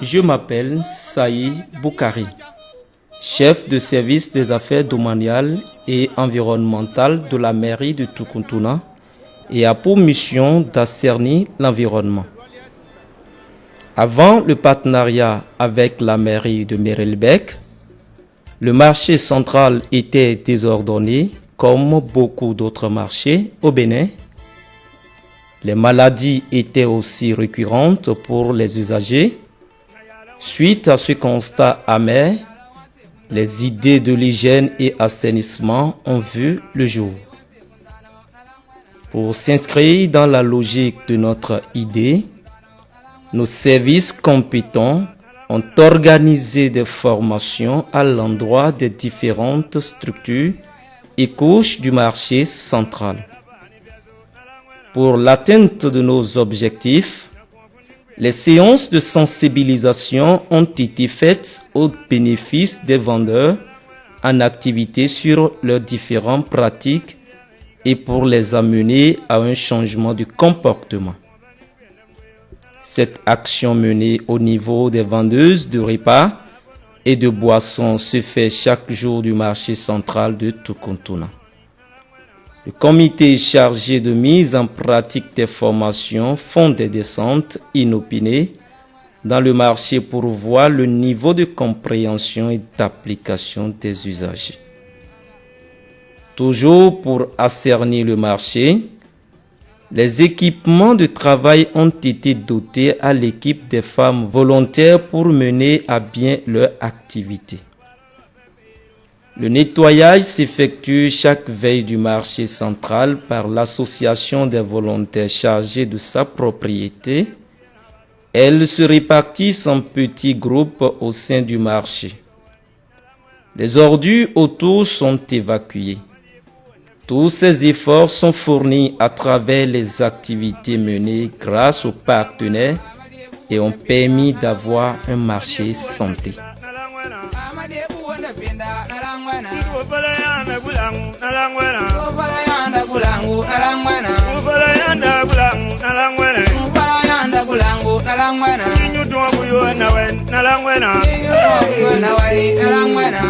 Je m'appelle Saï Boukari, chef de service des affaires domaniales et environnementales de la mairie de Tukuntuna et a pour mission d'assainir l'environnement. Avant le partenariat avec la mairie de Merelbeck, le marché central était désordonné comme beaucoup d'autres marchés au Bénin. Les maladies étaient aussi récurrentes pour les usagers. Suite à ce constat amer, les idées de l'hygiène et assainissement ont vu le jour. Pour s'inscrire dans la logique de notre idée, nos services compétents ont organisé des formations à l'endroit des différentes structures et couches du marché central. Pour l'atteinte de nos objectifs, les séances de sensibilisation ont été faites au bénéfice des vendeurs en activité sur leurs différentes pratiques et pour les amener à un changement de comportement. Cette action menée au niveau des vendeuses de repas et de boissons se fait chaque jour du marché central de Tukuntuna. Le comité chargé de mise en pratique des formations font des descentes inopinées dans le marché pour voir le niveau de compréhension et d'application des usagers. Toujours pour ascerner le marché, les équipements de travail ont été dotés à l'équipe des femmes volontaires pour mener à bien leur activité. Le nettoyage s'effectue chaque veille du marché central par l'association des volontaires chargés de sa propriété. Elles se répartissent en petits groupes au sein du marché. Les ordures autour sont évacuées. Tous ces efforts sont fournis à travers les activités menées grâce aux partenaires et ont permis d'avoir un marché santé. pinda nalangwena ufala yanda kulangu nalangwena ufala yanda kulangu nalangwena ufala yanda kulangu nalangwena ufala yanda kulangu nalangwena inyutu wabuyo nawe nalangwena inyutu wabuyo nawe nalangwena